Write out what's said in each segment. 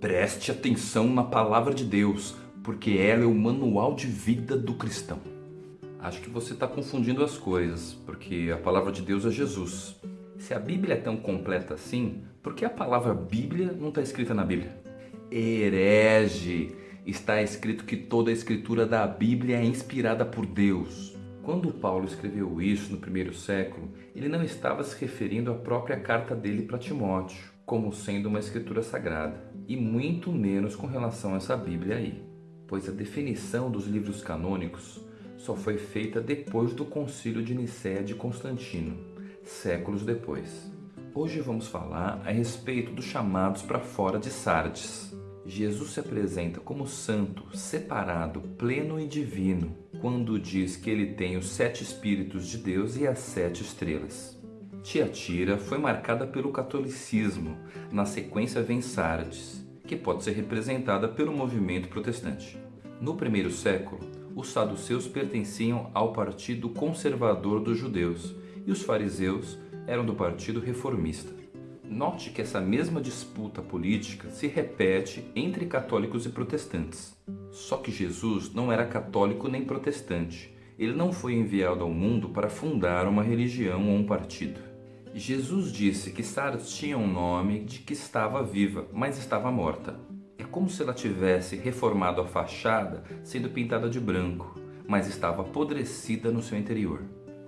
Preste atenção na palavra de Deus, porque ela é o manual de vida do cristão. Acho que você está confundindo as coisas, porque a palavra de Deus é Jesus. Se a Bíblia é tão completa assim, por que a palavra Bíblia não está escrita na Bíblia? Herege! Está escrito que toda a escritura da Bíblia é inspirada por Deus. Quando Paulo escreveu isso no primeiro século, ele não estava se referindo à própria carta dele para Timóteo, como sendo uma escritura sagrada, e muito menos com relação a essa Bíblia aí, pois a definição dos livros canônicos só foi feita depois do concílio de Nicéia de Constantino, séculos depois. Hoje vamos falar a respeito dos chamados para fora de Sardes. Jesus se apresenta como santo, separado, pleno e divino, quando diz que ele tem os sete Espíritos de Deus e as sete estrelas. Tiatira foi marcada pelo catolicismo, na sequência vem Sardes, que pode ser representada pelo movimento protestante. No primeiro século, os saduceus pertenciam ao partido conservador dos judeus e os fariseus eram do partido reformista. Note que essa mesma disputa política se repete entre católicos e protestantes. Só que Jesus não era católico nem protestante. Ele não foi enviado ao mundo para fundar uma religião ou um partido. Jesus disse que Sardes tinha um nome de que estava viva, mas estava morta. É como se ela tivesse reformado a fachada sendo pintada de branco, mas estava apodrecida no seu interior.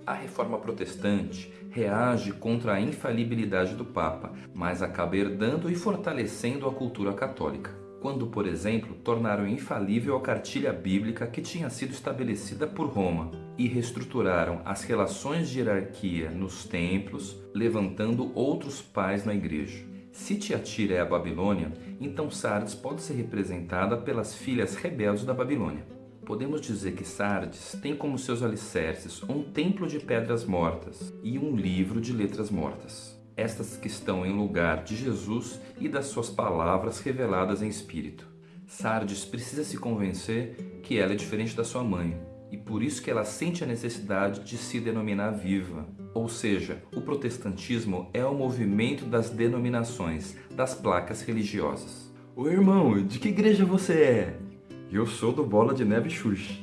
A reforma protestante reage contra a infalibilidade do Papa, mas acaba herdando e fortalecendo a cultura católica. Quando, por exemplo, tornaram infalível a cartilha bíblica que tinha sido estabelecida por Roma e reestruturaram as relações de hierarquia nos templos, levantando outros pais na igreja. Se Tiatira é a Babilônia, então Sardes pode ser representada pelas filhas rebeldes da Babilônia. Podemos dizer que Sardes tem como seus alicerces um templo de pedras mortas e um livro de letras mortas. Estas que estão em lugar de Jesus e das suas palavras reveladas em espírito. Sardes precisa se convencer que ela é diferente da sua mãe, e por isso que ela sente a necessidade de se denominar viva. Ou seja, o protestantismo é o movimento das denominações, das placas religiosas. Ô irmão, de que igreja você é? Eu sou do Bola de Neve Xuxa.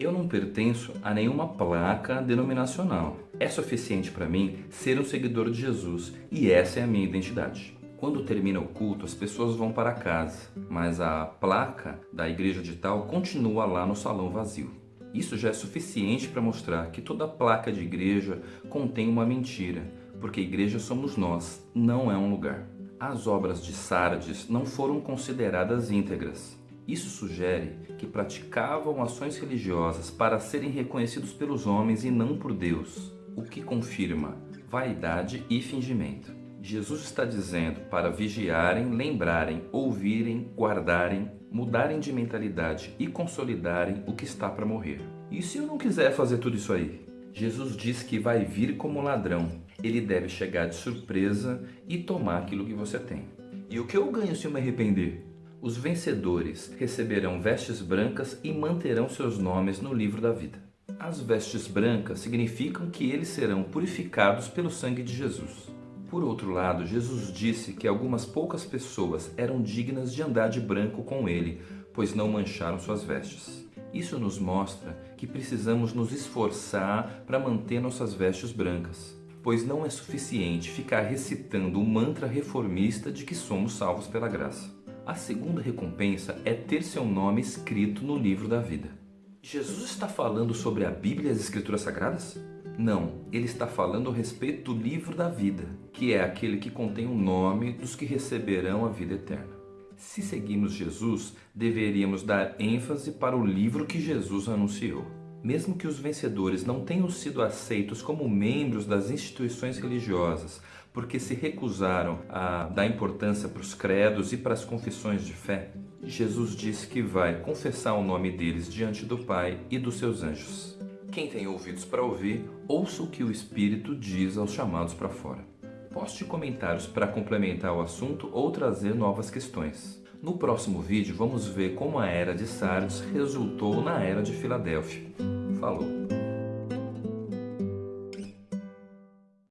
Eu não pertenço a nenhuma placa denominacional. É suficiente para mim ser um seguidor de Jesus e essa é a minha identidade. Quando termina o culto, as pessoas vão para casa, mas a placa da igreja digital continua lá no salão vazio. Isso já é suficiente para mostrar que toda placa de igreja contém uma mentira, porque igreja somos nós, não é um lugar. As obras de Sardes não foram consideradas íntegras. Isso sugere que praticavam ações religiosas para serem reconhecidos pelos homens e não por Deus, o que confirma vaidade e fingimento. Jesus está dizendo para vigiarem, lembrarem, ouvirem, guardarem, mudarem de mentalidade e consolidarem o que está para morrer. E se eu não quiser fazer tudo isso aí? Jesus diz que vai vir como ladrão. Ele deve chegar de surpresa e tomar aquilo que você tem. E o que eu ganho se eu me arrepender? Os vencedores receberão vestes brancas e manterão seus nomes no livro da vida. As vestes brancas significam que eles serão purificados pelo sangue de Jesus. Por outro lado, Jesus disse que algumas poucas pessoas eram dignas de andar de branco com ele, pois não mancharam suas vestes. Isso nos mostra que precisamos nos esforçar para manter nossas vestes brancas, pois não é suficiente ficar recitando o mantra reformista de que somos salvos pela graça. A segunda recompensa é ter seu nome escrito no livro da vida. Jesus está falando sobre a Bíblia e as Escrituras Sagradas? Não, ele está falando a respeito do livro da vida, que é aquele que contém o nome dos que receberão a vida eterna. Se seguimos Jesus, deveríamos dar ênfase para o livro que Jesus anunciou. Mesmo que os vencedores não tenham sido aceitos como membros das instituições religiosas, porque se recusaram a dar importância para os credos e para as confissões de fé, Jesus disse que vai confessar o nome deles diante do Pai e dos seus anjos. Quem tem ouvidos para ouvir, ouça o que o Espírito diz aos chamados para fora. Poste comentários para complementar o assunto ou trazer novas questões. No próximo vídeo vamos ver como a Era de Sardes resultou na Era de Filadélfia. Falou!